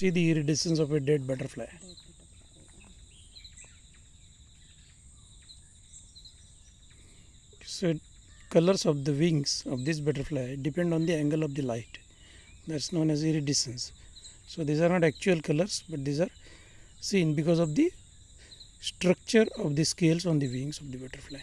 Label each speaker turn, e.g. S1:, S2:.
S1: See the iridescence of a dead butterfly. So colors of the wings of this butterfly depend on the angle of the light. That's known as iridescence. So these are not actual colors, but these are seen because of the structure of the scales on the wings of the butterfly.